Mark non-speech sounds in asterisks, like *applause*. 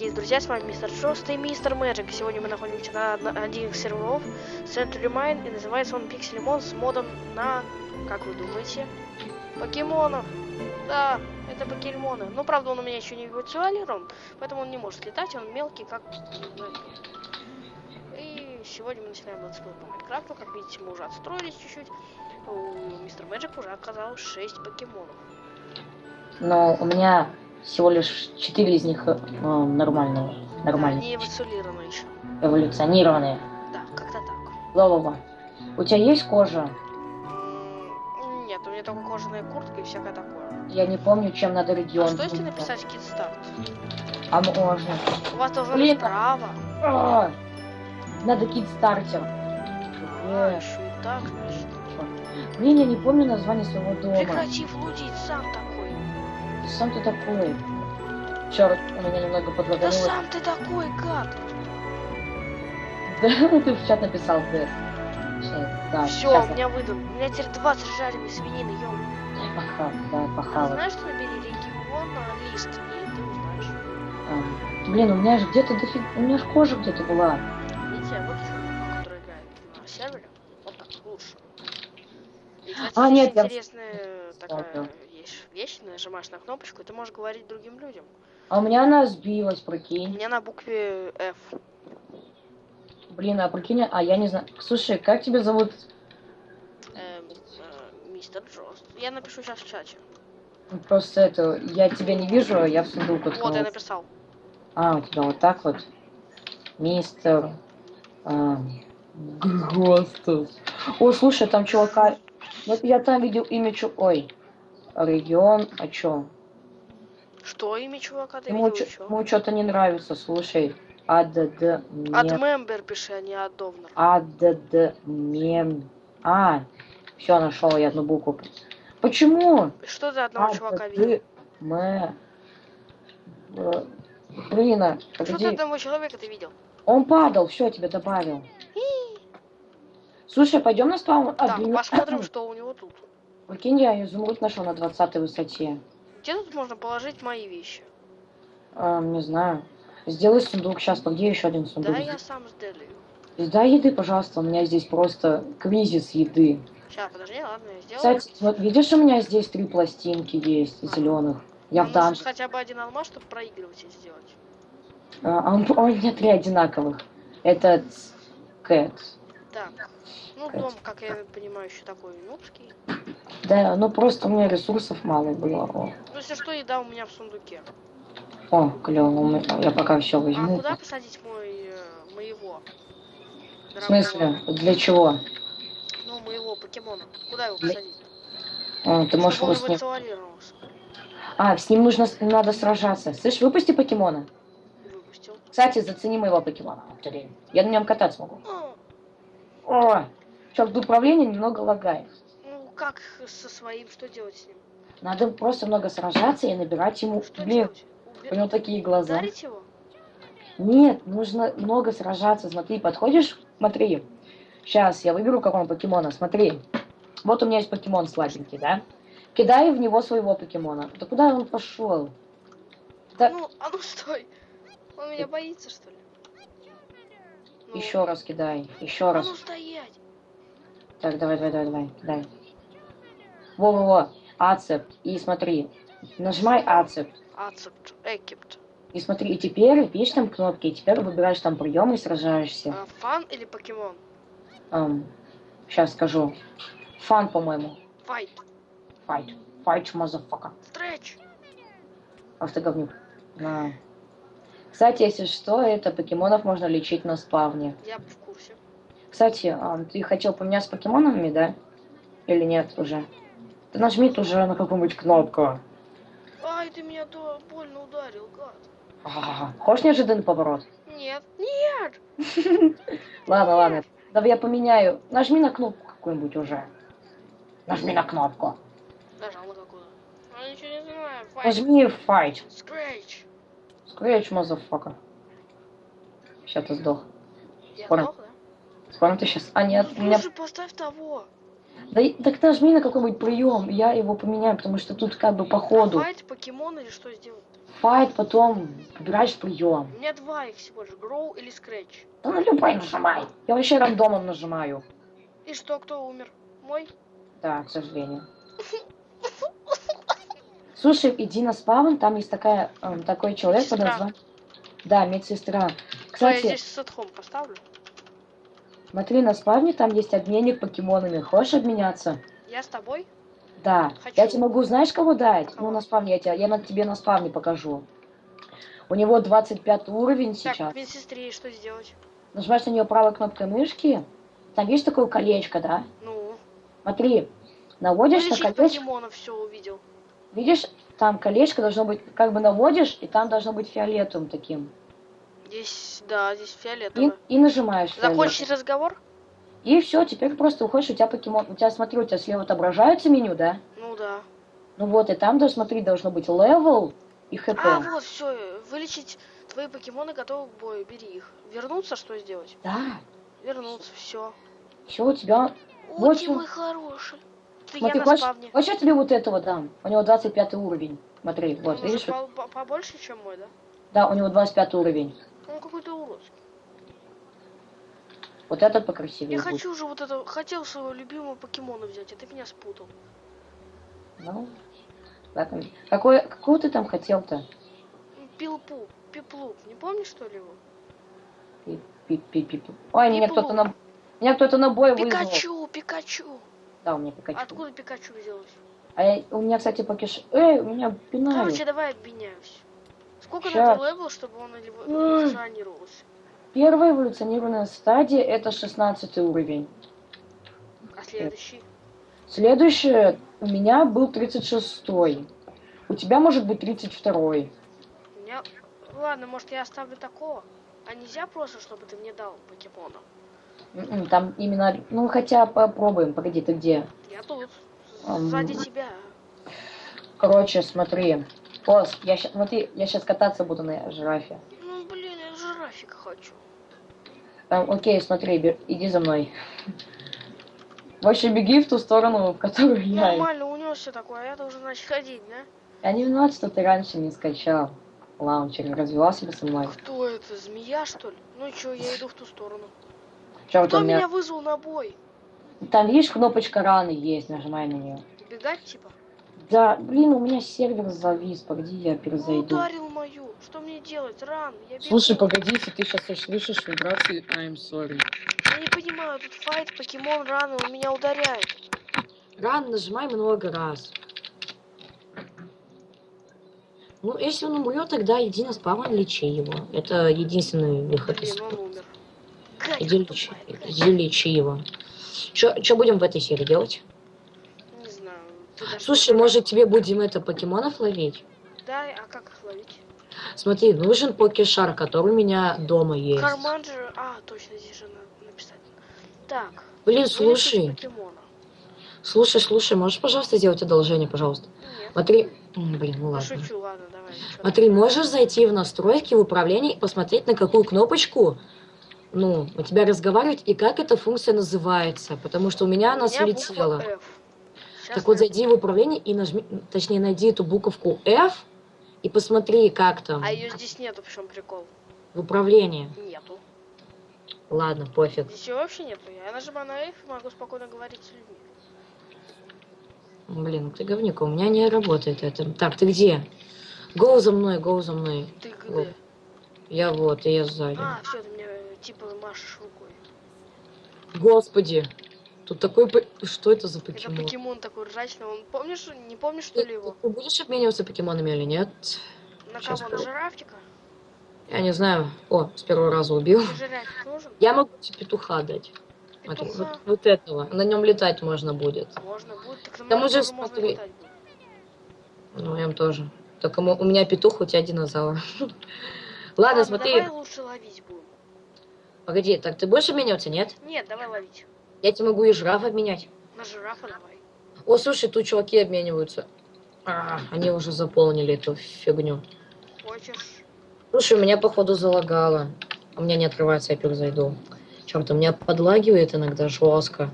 дорогие друзья, с вами мистер Шост и мистер Magic. Сегодня мы находимся на один из серверов Century Mine, и называется он Pixelmon с модом на, как вы думаете, покемонов. Да, это покемоны. Ну, правда, он у меня еще не эволюционирован, поэтому он не может летать, он мелкий, как... ну, И сегодня мы начинаем летсплей по Майнкрафту. Как видите, мы уже отстроились чуть-чуть. У мистер Magic уже оказалось 6 покемонов. Но у меня всего лишь четыре из них э, ну, нормальные, Да, эволюционированы еще. эволюционированные. Да, как-то так. Лолова, у тебя есть кожа? Нет, у меня только кожаная куртка и всякое такое. Я не помню, чем надо А регион. что если написать кит-старт? А можно. У вас должно Блин. быть право. А, Надо кит-стартер. А, Э, еще и так, значит. Блин, я не помню название своего дома. Прекрати флудить, сам такой. Сам ты такой. Черт, у меня немного Да подлагануло. сам ты такой, гад. Да, ты в чат написал, Дэд. Да, Все, у меня выдал. У меня теперь 20 жареной свинины, ё. я пахал, да, А пахал. знаешь, что набери регион на лист, и ты узнаешь. А, Блин, у меня же где-то дофиг... У меня же кожа где-то была. Видите, вот который играет на сервере. Вот так, лучше. И, кстати, А, нет, я- интересная такая вещь, нажимаешь на кнопочку, и ты можешь говорить другим людям. А у меня она сбилась, У прикинь. меня на букве F. Блин, а прикинь, а я не знаю. Слушай, как тебя зовут? Эм, э, мистер Джост. Я напишу сейчас в чате. Просто это, я тебя не вижу, а я в сундук Вот, я уткнулся. написал. А, у тебя вот так вот. Мистер... А, Гостов. О, слушай, там чувака... Вот я там видел имя чу... Ой. Регион, а чё? Что имя чувака ты Ему, что-то не нравится, слушай. АДД... От мембер пиши, а не от Довнер. АДД... Мем... А, все, нашел я одну букву. Почему? Что ты А, одного чувака видел? Блин, а, Что ты погоди. одного человека ты видел? Он падал, все, я тебя добавил. Слушай, пойдем на спаун. А, Так, посмотрим, что у него тут. Прикинь, я изумруд нашел на 20 высоте. Где тут можно положить мои вещи? А, не знаю. Сделай сундук сейчас, где еще один сундук? Да, я сам сделаю. Дай еды, пожалуйста, у меня здесь просто кризис еды. Сейчас, подожди, ладно, я сделаю. Кстати, вот видишь, у меня здесь три пластинки есть, зеленых. Я Нам в данж. хотя бы один алмаз, чтобы проигрывать и сделать. А, а он- у меня три одинаковых. Это Кэт. Так. Ну, дом, как я понимаю, еще такой нубский. Да, ну просто у меня ресурсов мало было. О, Ну, если что, еда у меня в сундуке. О клево, я пока все А возьму. куда посадить мой, э, моего? В смысле? Для чего? Ну, моего покемона. Куда его посадить? А, ты можешь его он с ним... эволюционировался. А, с ним нужно, надо сражаться. Слышь, выпусти покемона. Выпустил. Кстати, зацени моего покемона. Я на нем кататься могу. А, О, черт, управление немного лагает. ну, как со своим, что делать с ним? Надо просто много сражаться и набирать ему... Что Блин, делать? у него такие глаза. Ударить его? Нет, нужно много сражаться. Смотри, подходишь? Смотри. Сейчас я выберу какого покемона. Смотри. Вот у меня есть покемон слабенький, да? Кидаю в него своего покемона. Да куда он пошел? Да. Ну, а ну стой. Он меня боится, что ли? Ну, Еще раз кидай. Еще А раз. ну стоять. Так, давай, давай, давай, давай, кидай. Во-во-во. Ацепт. И смотри. Нажимай accept. Accept, accept. И смотри, и теперь, видишь там кнопки, и теперь выбираешь там прием и сражаешься. А, run или покемон? сейчас скажу. Run, по-моему. Fight. Fight. Fight, motherfucker. Scratch. Ах ты говнюк. На. Кстати, если что, это покемонов можно лечить на спавне. Я в курсе. Кстати, а, ты хотел поменяться с покемонами, да? Или нет уже? Ты нажми уже на какую-нибудь кнопку. Ай, ты меня то больно ударил, гад. Ага. Хочешь неожиданный поворот? Нет. Нет. *laughs* Ладно, ладно. Давай я поменяю. Нажми на кнопку какую-нибудь уже. Нажми на кнопку. Нажал на какую? А ничего не знаю. Нажми fight. Scratch. Scratch, motherfucker. Сейчас ты сдох. Я Скоро. сдох, да? Скоро ты сейчас... А нет, Ну, меня... слушай, поставь того. Да так нажми на какой-нибудь прием, я его поменяю, потому что тут как бы по ходу. Файт, покемон или что сделать? Файт, потом выбираешь прием. У меня два их всего лишь, Гроу или Скретч. Да на любой нажимай. Я вообще рандомом нажимаю. И что, кто умер? Мой? Да, к сожалению. *laughs* Слушай, иди на спавн, там есть такая, эм, такой человек под названием... Да, медсестра. Что, я Кстати, здесь сетхом поставлю? смотри, на спавне там есть обменник покемонами. Хочешь обменяться? Я с тобой? Да. Хочу. Я тебе могу, знаешь, кого дать? Кого? Ну, на спавне, я, тебе, я на тебе на спавне покажу. У него 25 уровень Так, сейчас. медсестре что сделать? Нажимаешь на нее правой кнопкой мышки. Там видишь такое колечко, да? Ну, Смотри, наводишь на вылечить колечко. покемонов все увидел. Видишь, там колечко должно быть, как бы наводишь, и там должно быть фиолетовым таким. Здесь, да, здесь И, фиолетово. и нажимаешь Закончить разговор? И все, теперь просто уходишь, у тебя покемон. У тебя, смотри, у тебя слева отображается меню, да? Ну да. Ну вот, и там, даже смотри, должно быть level и HP. А, вот, все, вылечить твои покемоны готовы к бою, бери их. Вернуться, что сделать? Да, Вернуться, все. все, у тебя... О, Вот ты что. мой хороший. Ты Смотри, я на хочешь, спавне. хочешь я тебе вот этого дам? У него 25 уровень. Смотри, вот, Он уже видишь? по- по- побольше, чем мой, да? Да, у него 25 уровень. Он какой-то уродский. Вот этот покрасивее Я будет. хочу уже вот это, хотел своего любимого покемона взять, а ты меня спутал. Ну, ладно. Какой, какого ты там хотел-то? Пилпу, пиплуп, не помнишь что ли его? Пи- пи- пи- пи- пи. Ой, меня кто-то на... Меня кто-то на бой вызвал. Пикачу, Пикачу. Да, у меня Пикачу. Откуда Пикачу взялось? А я, у меня, кстати, покиш... Эй, у меня пинают. Короче, давай обменяюсь. Сколько Щас. надо level, чтобы он эволюционировался? Первая эволюционированная стадия это 16 уровень. А следующий? Следующее у меня был 36 У тебя может быть 32 У меня... Ладно, может я оставлю такого? А нельзя просто, чтобы ты мне дал покемона? М-м, Там именно... Ну, хотя попробуем. Погоди, ты где? Я тут. Сзади тебя. Короче, смотри. Пос, я щас, смотри, я сейчас кататься буду на жирафе. Ну, блин, я жирафика хочу. Там, окей, смотри, бе- иди за мной. *laughs* Вообще беги в ту сторону, в которую я. Нормально, унесся такой, а я должен начать ходить, да? Я не виноват, что ты раньше не скачал лаунчер, не развивал себя со мной. Кто это, змея, что ли? Ну чё, я иду в ту сторону. Чё, Кто меня... меня вызвал на бой? Там, видишь, кнопочка раны есть, нажимай на нее. Бегать, типа? Да, блин, у меня сервер завис, погоди, я Он перезайду. ударил мою. Что мне делать? Ран, я бегу. Слушай, погоди, если ты сейчас услышишь вибрации, I'm sorry. Я не понимаю, тут файт, покемон, раны, он меня ударяет. Ран нажимай много раз. Ну, если он умрет, тогда иди на спавн, лечи его. Это единственный выход из... Блин, он умер. Гадина Иди лечи, тупая, гадина. иди лечи его. Что будем в этой серии делать? Не знаю. Слушай, может тебе будем это покемонов ловить? Да, а как их ловить? Смотри, нужен покешар, который у меня дома есть. Карман же... А, точно, здесь же надо написать. Так. Блин, слушай, слушай, слушай, можешь, пожалуйста, сделать одолжение, пожалуйста? Нет. Смотри, блин, ну ладно. шучу, ладно, давай. Смотри, можешь зайти в настройки, в управление и посмотреть, на какую кнопочку, ну, у тебя разговаривать и как эта функция называется, потому что у меня она У меня. Щас Так вот, зайди в управление и нажми, точнее, найди эту буковку F и посмотри, как там А ее здесь нету, в чем прикол? в управлении. Нету. Ладно, пофиг. Здесь ее вообще нету. Я нажимаю на F и могу спокойно говорить с людьми. Блин, ты говнюк, у меня не работает это. Так, ты где? Гоу за мной, гоу за мной. Ты где? Я вот, и я сзади. А, все, ты э, типа машешь рукой. Господи, тут такой... Что это за Это покемон? покемон такой ржачный. Он помнишь, не помнишь что ли его? ты будешь обмениваться покемонами или нет? На щас кого? На жирафтика? Я не знаю. О, с первого раза убил. Я могу тебе петуха дать. Петуха? вот, вот этого. На нем летать можно будет. Можно будет. Так уже тоже можно летать будет. Ну, я тоже. Только у меня петух, у тебя динозавр. *laughs* Ладно, смотри. давай лучше ловить будем. Погоди, так ты будешь обмениваться, нет? Нет, давай ловить. Я тебе могу и жираф обменять. На жирафа давай. О, слушай, тут чуваки обмениваются. А, они уже заполнили эту фигню. Хочешь? Слушай, у меня походу залагало. У меня не открывается, я перезайду. Черт, у меня подлагивает иногда жестко.